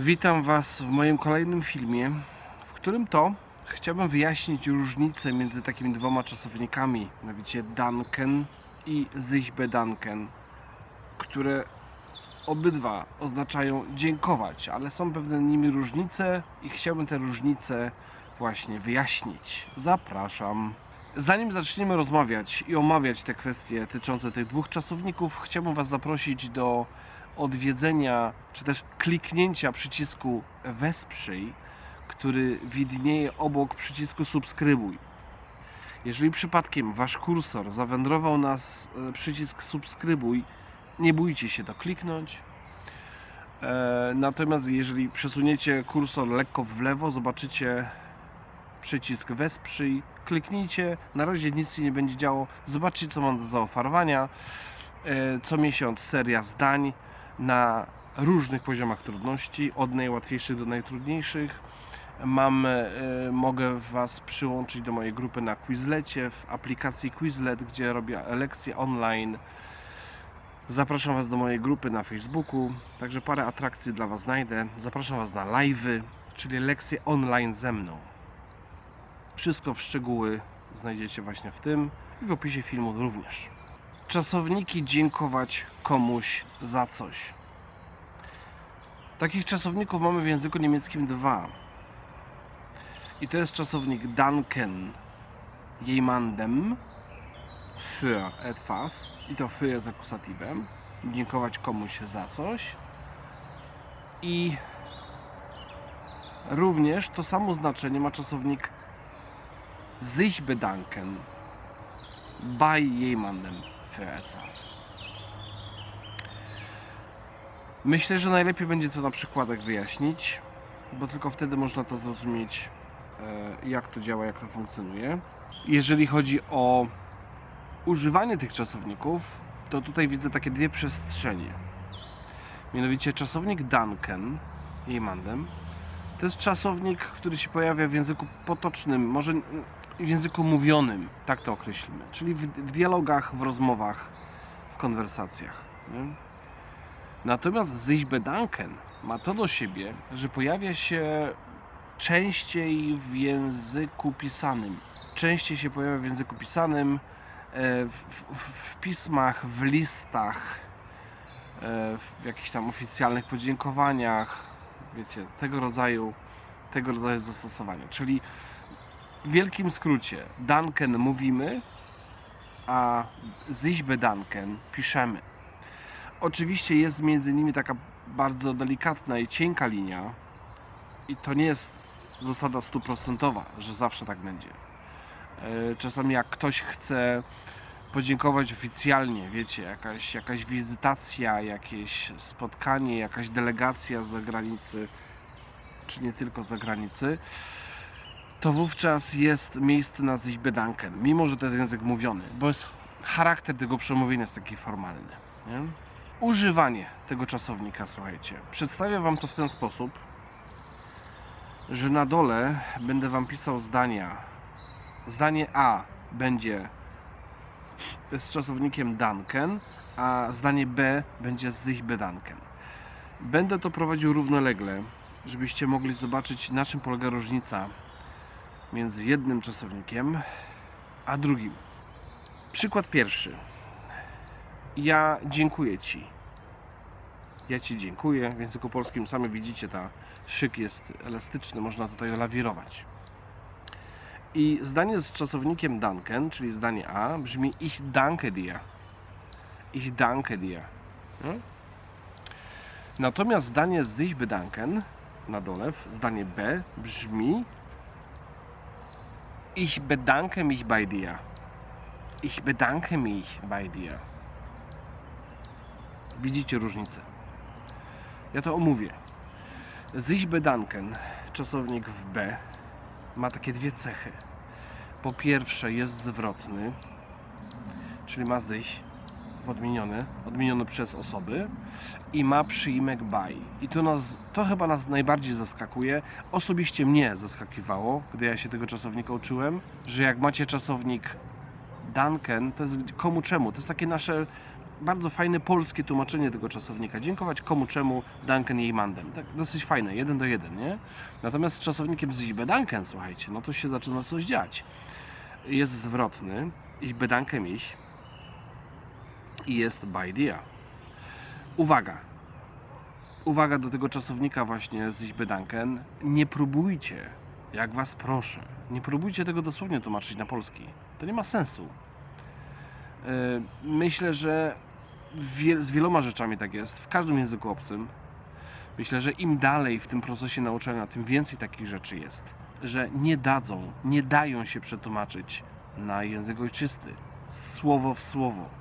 Witam Was w moim kolejnym filmie, w którym to chciałbym wyjaśnić różnicę między takimi dwoma czasownikami, mianowicie Danken i sich bedanken, które obydwa oznaczają dziękować, ale są pewne nimi różnice i chciałbym te różnice właśnie wyjaśnić. Zapraszam. Zanim zaczniemy rozmawiać i omawiać te kwestie dotyczące tych dwóch czasowników, chciałbym Was zaprosić do odwiedzenia, czy też kliknięcia przycisku Wesprzyj, który widnieje obok przycisku Subskrybuj. Jeżeli przypadkiem Wasz kursor zawędrował na e, przycisk Subskrybuj, nie bójcie się to kliknąć. E, Natomiast jeżeli przesuniecie kursor lekko w lewo, zobaczycie przycisk Wesprzyj, kliknijcie, na razie nic się nie będzie działo, zobaczcie co mam do zaoferowania. E, Co miesiąc seria zdań na różnych poziomach trudności, od najłatwiejszych do najtrudniejszych. Mam, e, mogę Was przyłączyć do mojej grupy na Quizlecie, w aplikacji Quizlet, gdzie robię lekcje online. Zapraszam Was do mojej grupy na Facebooku, także parę atrakcji dla Was znajdę. Zapraszam Was na live'y, czyli lekcje online ze mną. Wszystko w szczegóły znajdziecie właśnie w tym i w opisie filmu również. Czasowniki dziękować komuś za coś. Takich czasowników mamy w języku niemieckim dwa. I to jest czasownik danken jemandem für etwas i to für jest akusatywem. Dziękować komuś za coś. I również to samo znaczenie ma czasownik sich bedanken bei jemandem Myślę, że najlepiej będzie to na przykładach wyjaśnić, bo tylko wtedy można to zrozumieć, e, jak to działa, jak to funkcjonuje. Jeżeli chodzi o używanie tych czasowników, to tutaj widzę takie dwie przestrzenie. Mianowicie czasownik Duncan, jemandem, to jest czasownik, który się pojawia w języku potocznym, może w języku mówionym, tak to określimy, czyli w, w dialogach, w rozmowach, w konwersacjach. Nie? Natomiast sich bedanken ma to do siebie, że pojawia się częściej w języku pisanym. Częściej się pojawia w języku pisanym, e, w, w, w pismach, w listach, e, w jakichś tam oficjalnych podziękowaniach, wiecie, tego rodzaju, tego rodzaju zastosowania. Czyli w wielkim skrócie, Danken mówimy, a sich bedanken piszemy. Oczywiście jest między nimi taka bardzo delikatna i cienka linia i to nie jest zasada stuprocentowa, że zawsze tak będzie. E, Czasami jak ktoś chce podziękować oficjalnie, wiecie, jakaś, jakaś wizytacja, jakieś spotkanie, jakaś delegacja z zagranicy, czy nie tylko z zagranicy, to wówczas jest miejsce na sich mimo że to jest język mówiony, bo jest charakter tego przemówienia jest taki formalny. Nie? Używanie tego czasownika, słuchajcie, przedstawię Wam to w ten sposób, że na dole będę Wam pisał zdania. Zdanie A będzie z czasownikiem danken, a zdanie B będzie z bedanken. Będę to prowadził równolegle, żebyście mogli zobaczyć na czym polega różnica między jednym czasownikiem a drugim. Przykład pierwszy. Ja dziękuję Ci. Ja Ci dziękuję. W języku polskim sami widzicie, ta szyk jest elastyczny, można tutaj lawirować. I zdanie z czasownikiem danken, czyli zdanie A, brzmi ich danke dir. Ich danke dir. No? Natomiast zdanie z sich bedanken na dole, zdanie B, brzmi Ich bedanke mich bei dir. Ich bedanke mich bei dir. Widzicie różnicę. Ja to omówię. Sich bedanken, czasownik w B, ma takie dwie cechy. Po pierwsze jest zwrotny, czyli ma sich odmieniony, odmieniony przez osoby i ma przyimek by. I to, nas, to chyba nas najbardziej zaskakuje. Osobiście mnie zaskakiwało, gdy ja się tego czasownika uczyłem, że jak macie czasownik Duncan, to jest komu czemu? To jest takie nasze bardzo fajne polskie tłumaczenie tego czasownika. Dziękować komu czemu Duncan jej mandem. Tak dosyć fajne, jeden do jeden, nie? Natomiast z czasownikiem z ich bedanken, słuchajcie, no to się zaczyna coś dziać. Jest zwrotny, ich bedanken ich i jest by dia. Uwaga, uwaga do tego czasownika właśnie z ich bedanken. Nie próbujcie, jak was proszę, nie próbujcie tego dosłownie tłumaczyć na polski. To nie ma sensu. Yy, Myślę, że z wieloma rzeczami tak jest, w każdym języku obcym. Myślę, że im dalej w tym procesie nauczania, tym więcej takich rzeczy jest, że nie dadzą, nie dają się przetłumaczyć na język ojczysty, słowo w słowo.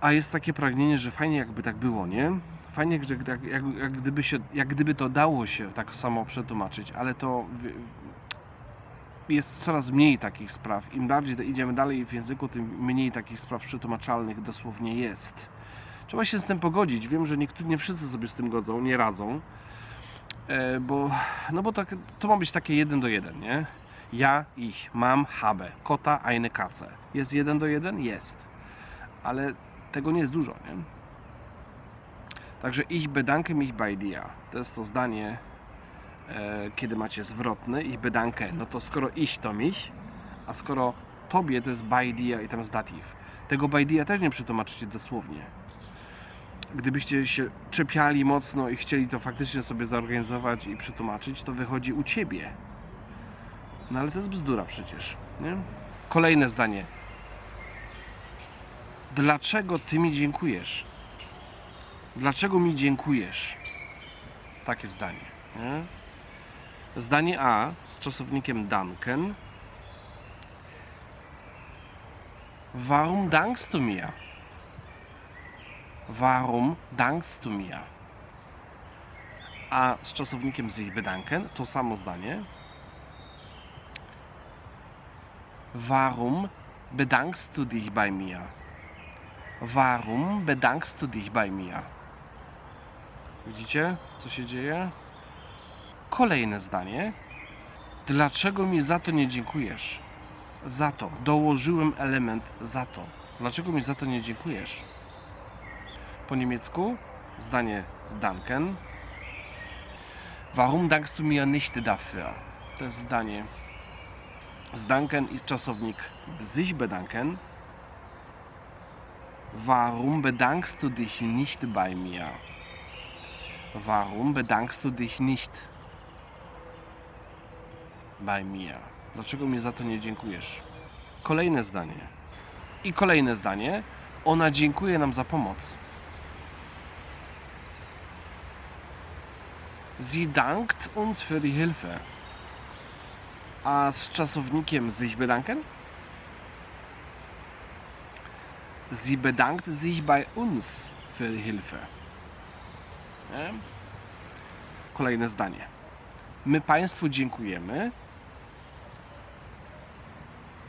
A jest takie pragnienie, że fajnie jakby tak było, nie? Fajnie, jak, jak, jak, gdyby się, jak gdyby to dało się tak samo przetłumaczyć, ale to jest coraz mniej takich spraw. Im bardziej idziemy dalej w języku, tym mniej takich spraw przetłumaczalnych dosłownie jest. Trzeba się z tym pogodzić. Wiem, że niektórzy, nie wszyscy sobie z tym godzą, nie radzą, e, bo, no bo tak, to ma być takie jeden do jeden, nie? Ja, ich, mam, habe, kota, eine Katze. Jest jeden do jeden? Jest. Ale tego nie jest dużo, nie? Także ich bedanke mich bei dir. To jest to zdanie, e, kiedy macie zwrotny, ich bedanke. No to skoro ich to mich, a skoro tobie to jest by dia i tam jest dative. Tego by dia też nie przetłumaczycie dosłownie. Gdybyście się czepiali mocno i chcieli to faktycznie sobie zorganizować i przetłumaczyć, to wychodzi u ciebie. No ale to jest bzdura przecież, nie? Kolejne zdanie. Dlaczego ty mi dziękujesz? Dlaczego mi dziękujesz? Takie zdanie. Nie? Zdanie A z czasownikiem danken. Warum dankst du mir? Warum dankst du mir? A z czasownikiem sich bedanken to samo zdanie. Warum bedankst du dich bei mir? Warum bedankst du dich bei mir? Widzicie, co się dzieje? Kolejne zdanie. Dlaczego mi za to nie dziękujesz? Za to. Dołożyłem element za to. Dlaczego mi za to nie dziękujesz? Po niemiecku zdanie z danken. Warum dankst du mir nicht dafür? To jest zdanie z danken i czasownik sich bedanken. Warum bedankst du dich nicht bei mir? Warum bedankst du dich nicht bei mir? Dlaczego mi za to nie dziękujesz? Kolejne zdanie. I kolejne zdanie. Ona dziękuje nam za pomoc. Sie dankt uns für die Hilfe. A z czasownikiem sich bedanken? Sie bedankt sich bei uns für die Hilfe. Nie? Kolejne zdanie. My Państwu dziękujemy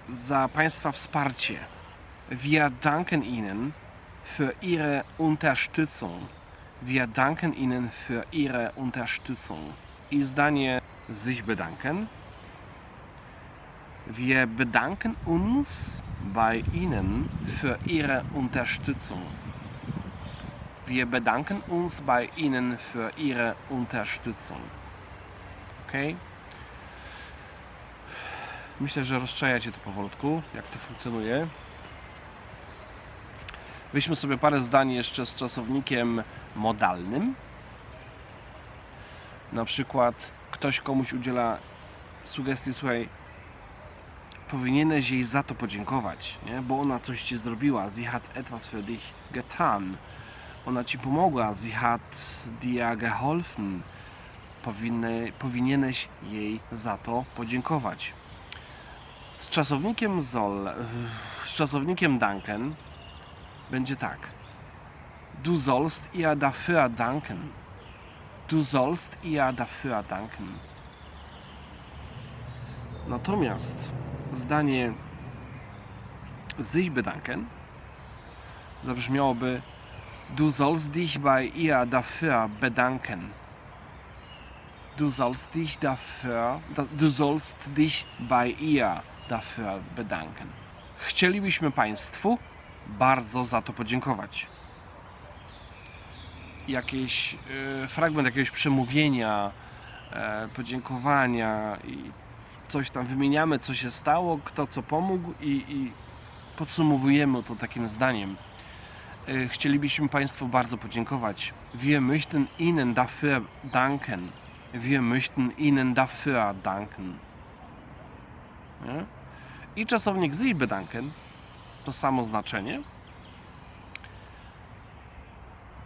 za Państwa wsparcie. Wir danken Ihnen für Ihre Unterstützung. Wir danken Ihnen für Ihre Unterstützung. I zdanie sich bedanken. Wir bedanken uns bei Ihnen für Ihre Unterstützung. Wir bedanken uns bei Ihnen für Ihre Unterstützung. Ok? Myślę, że rozczajacie to powolutku, jak to funkcjonuje. Weźmy sobie parę zdań jeszcze z czasownikiem modalnym. Na przykład ktoś komuś udziela sugestii, słuchaj, powinieneś jej za to podziękować, nie? bo ona coś ci zrobiła. Sie hat etwas für dich getan. Ona ci pomogła. Sie hat dir geholfen. Powinny, powinieneś jej za to podziękować. Z czasownikiem soll, z czasownikiem danken będzie tak. Du sollst ihr dafür danken. Du sollst ihr dafür danken. Natomiast zdanie sich bedanken zabrzmiałoby Du sollst dich bei ihr dafür bedanken. Du sollst dich dafür, da- du sollst dich bei ihr dafür bedanken. Chcielibyśmy Państwu bardzo za to podziękować. Jakiś e, fragment jakiegoś przemówienia, e, podziękowania i coś tam wymieniamy, co się stało, kto co pomógł i, i podsumowujemy to takim zdaniem. E, Chcielibyśmy Państwu bardzo podziękować. Wir möchten Ihnen dafür danken. Wir möchten Ihnen dafür danken. Nie? I czasownik sich bedanken to samo znaczenie.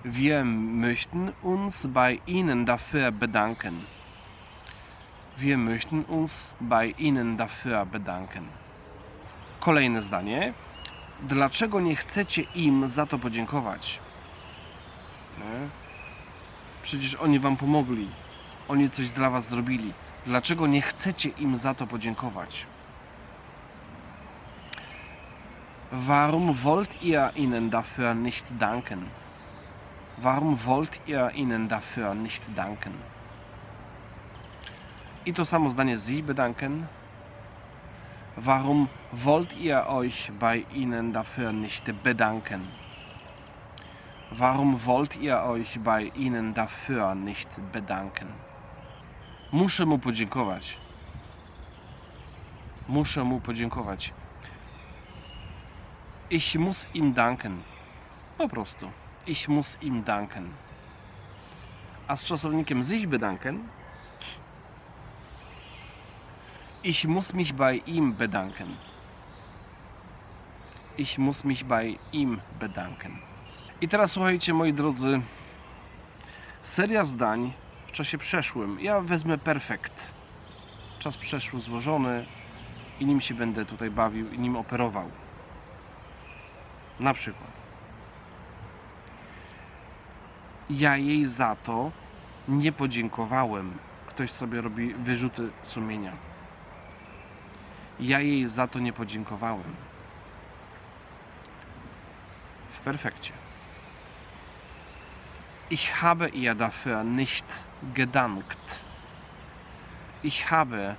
Wir möchten uns bei Ihnen dafür bedanken. Wir möchten uns bei Ihnen dafür bedanken. Kolejne zdanie. Dlaczego nie chcecie im za to podziękować? Nie? Przecież oni wam pomogli. Oni coś dla was zrobili. Dlaczego nie chcecie im za to podziękować? Warum wollt ihr ihnen dafür nicht danken? Warum wollt ihr ihnen dafür nicht danken? I to samo zdanie Sie bedanken. Warum wollt ihr euch bei ihnen dafür nicht bedanken? Warum wollt ihr euch bei ihnen dafür nicht bedanken? Muszę mu podziękować. Muszę mu podziękować. Ich muss ihm danken. Po prostu. Ich muss ihm danken. A z czasownikiem sich bedanken Ich muss mich bei ihm bedanken. Ich muss mich bei ihm bedanken. I teraz słuchajcie, moi drodzy, seria zdań w czasie przeszłym. Ja wezmę perfekt. Czas przeszły złożony i nim się będę tutaj bawił i nim operował. Na przykład. Ja jej za to nie podziękowałem. Ktoś sobie robi wyrzuty sumienia. Ja jej za to nie podziękowałem. W perfekcie. Ich habe ihr dafür nicht gedankt. Ich habe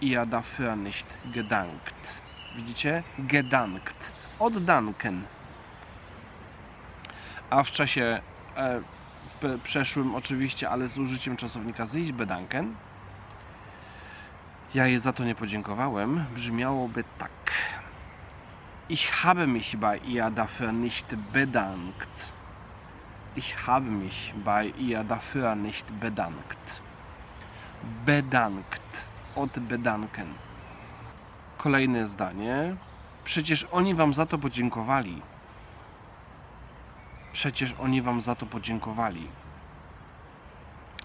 ihr dafür nicht gedankt. Widzicie? Gedankt. Od danken. A w czasie e, w przeszłym oczywiście, ale z użyciem czasownika sich bedanken ja jej za to nie podziękowałem, brzmiałoby tak. Ich habe mich bei ihr dafür nicht bedankt. Ich habe mich bei ihr dafür nicht bedankt. Bedankt. Od bedanken. Kolejne zdanie. Przecież oni wam za to podziękowali. Przecież oni wam za to podziękowali.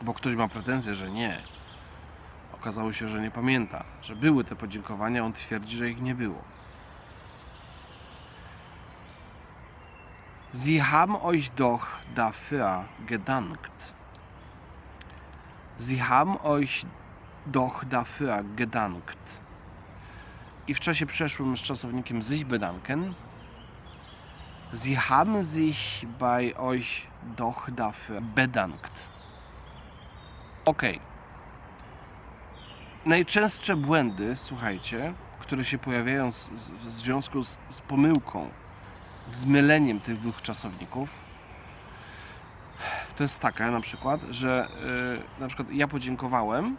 Bo ktoś ma pretensję, że nie. Okazało się, że nie pamięta, że były te podziękowania, on twierdzi, że ich nie było. Sie haben euch doch dafür gedankt. Sie haben euch doch dafür gedankt. I w czasie przeszłym z czasownikiem sich bedanken. Sie haben sich bei euch doch dafür bedankt. Okej najczęstsze błędy, słuchajcie, które się pojawiają z, z, w związku z, z pomyłką, z myleniem tych dwóch czasowników, to jest taka na przykład, że yy, na przykład ja podziękowałem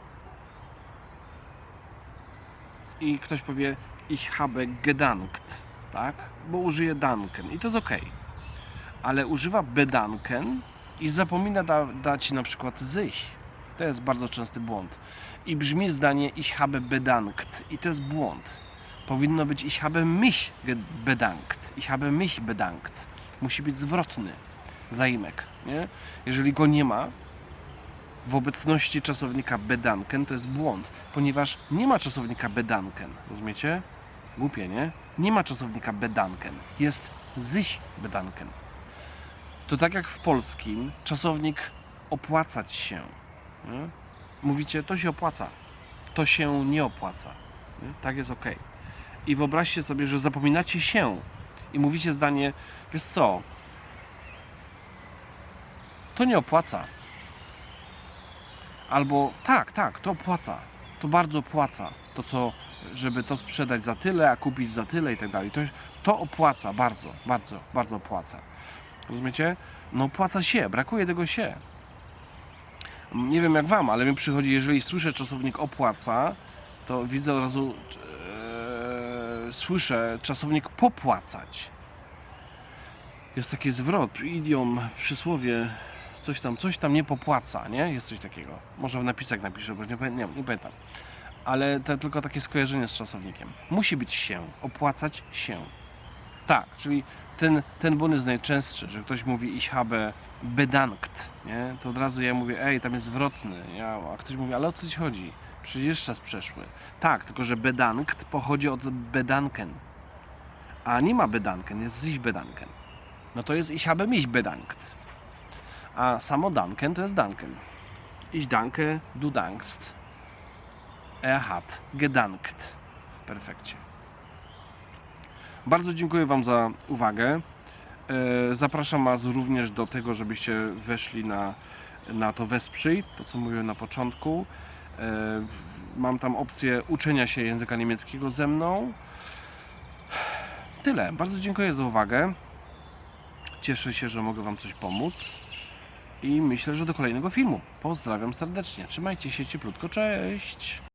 i ktoś powie ich habe gedankt, tak? Bo użyje danken i to jest ok. Ale używa bedanken i zapomina da, dać na przykład sich. To jest bardzo częsty błąd i brzmi zdanie ich habe bedankt i to jest błąd. Powinno być ich habe mich bedankt. Ich habe mich bedankt. Musi być zwrotny zaimek, nie? Jeżeli go nie ma w obecności czasownika bedanken to jest błąd, ponieważ nie ma czasownika bedanken. Rozumiecie? Głupie, nie? Nie ma czasownika bedanken. Jest sich bedanken. To tak jak w polskim czasownik opłacać się. Mówicie, to się opłaca, to się nie opłaca. Nie? Tak jest ok. I wyobraźcie sobie, że zapominacie się i mówicie zdanie, wiesz co, to nie opłaca. Albo tak, tak, to opłaca, to bardzo opłaca to, co żeby to sprzedać za tyle, a kupić za tyle i tak dalej. To, to opłaca bardzo, bardzo, bardzo opłaca. Rozumiecie? No opłaca się, brakuje tego się. Nie wiem jak wam, ale mi przychodzi, jeżeli słyszę czasownik opłaca, to widzę od razu, e, słyszę czasownik popłacać. Jest taki zwrot, idiom, przysłowie, coś tam, coś tam nie popłaca, nie? Jest coś takiego. Może w napisach napiszę, bo nie, nie, nie pamiętam. Ale to tylko takie skojarzenie z czasownikiem. Musi być się, opłacać się. Tak, czyli ten, ten błąd jest najczęstszy, że ktoś mówi ich habe bedankt, nie? To od razu ja mówię, ej, tam jest zwrotny, ja, a ktoś mówi, ale o co ci chodzi? Przecież czas przeszły. Tak, tylko że bedankt pochodzi od bedanken. A nie ma bedanken, jest sich bedanken. No to jest ich habe mich bedankt. A samo danken to jest danken. Ich danke, du dankst. Er hat gedankt. W perfekcie. Bardzo dziękuję Wam za uwagę. E, Zapraszam Was również do tego, żebyście weszli na, na to Wesprzyj, to co mówiłem na początku. E, Mam tam opcję uczenia się języka niemieckiego ze mną. Tyle. Bardzo dziękuję za uwagę. Cieszę się, że mogę Wam coś pomóc. I myślę, że do kolejnego filmu. Pozdrawiam serdecznie. Trzymajcie się cieplutko. Cześć!